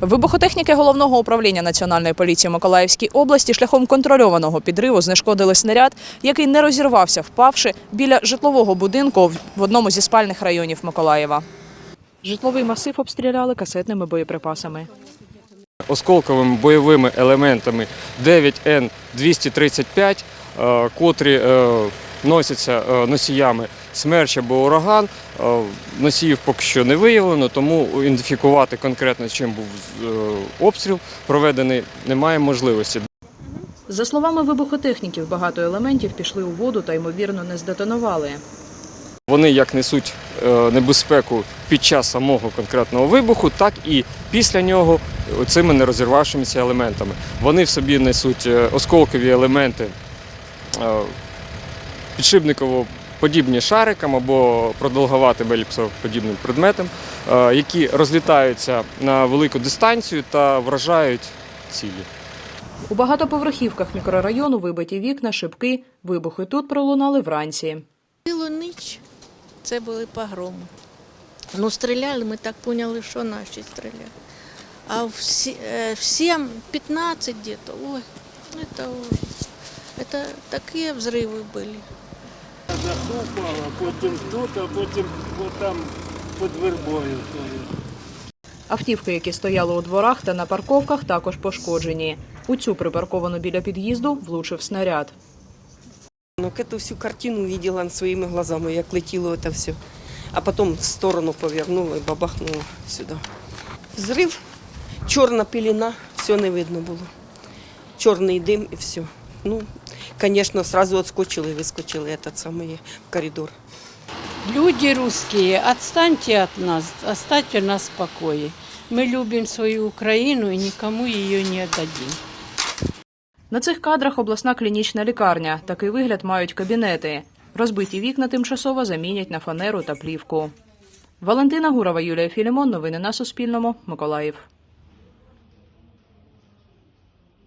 Вибухотехніки головного управління національної поліції Миколаївській області шляхом контрольованого підриву знешкодили снаряд, який не розірвався, впавши біля житлового будинку в одному зі спальних районів Миколаєва. Житловий масив обстріляли касетними боєприпасами. осколковими бойовими елементами 9Н-235, е, котрі е, носяться е, носіями смерч або ураган. Е, Носіїв поки що не виявлено, тому ідентифікувати конкретно, чим був е, обстріл проведений, немає можливості. За словами вибухотехніків, багато елементів пішли у воду та ймовірно не здетонували. Вони як несуть небезпеку під час самого конкретного вибуху, так і після нього цими нерозірвавшимися елементами. Вони в собі несуть осколкові елементи підшипниково подібні шарикам або продовгуватим еліпсоподібним предметам, е, які розлітаються на велику дистанцію та вражають цілі. У багатоповерхівках мікрорайону вибиті вікна, шибки. Вибухи тут пролунали вранці. Цілу ніч це були погроми. Ну, стріляли, ми так поняли, що наші стріляли. А в е, 7, 15 где-то, ой, это ужас. Это такі взриви були. Упала, потім тут, а потім там під вербою. Автівки, які стояли у дворах та на парковках, також пошкоджені. У цю припарковану біля під'їзду влучив снаряд. Ну, эту всю картину видела своими глазами, як летіло это все. А потом в сторону повернула і бабахнула сюди. Взрив, чорна пелена, все не видно було. Чорний дим і все. Ну, звісно, сразу отскочили і вискочили этот самий в коридор. Люди русские, отстаньте от нас, оставьте нас в покое. Мы любим свою Украину и никому ее не отдадим. На цих кадрах обласна клінічна лікарня. Такий вигляд мають кабінети. Розбиті вікна тимчасово замінять на фанеру та плівку. Валентина Гурова, Юлія Філімон. Новини на Суспільному. Миколаїв.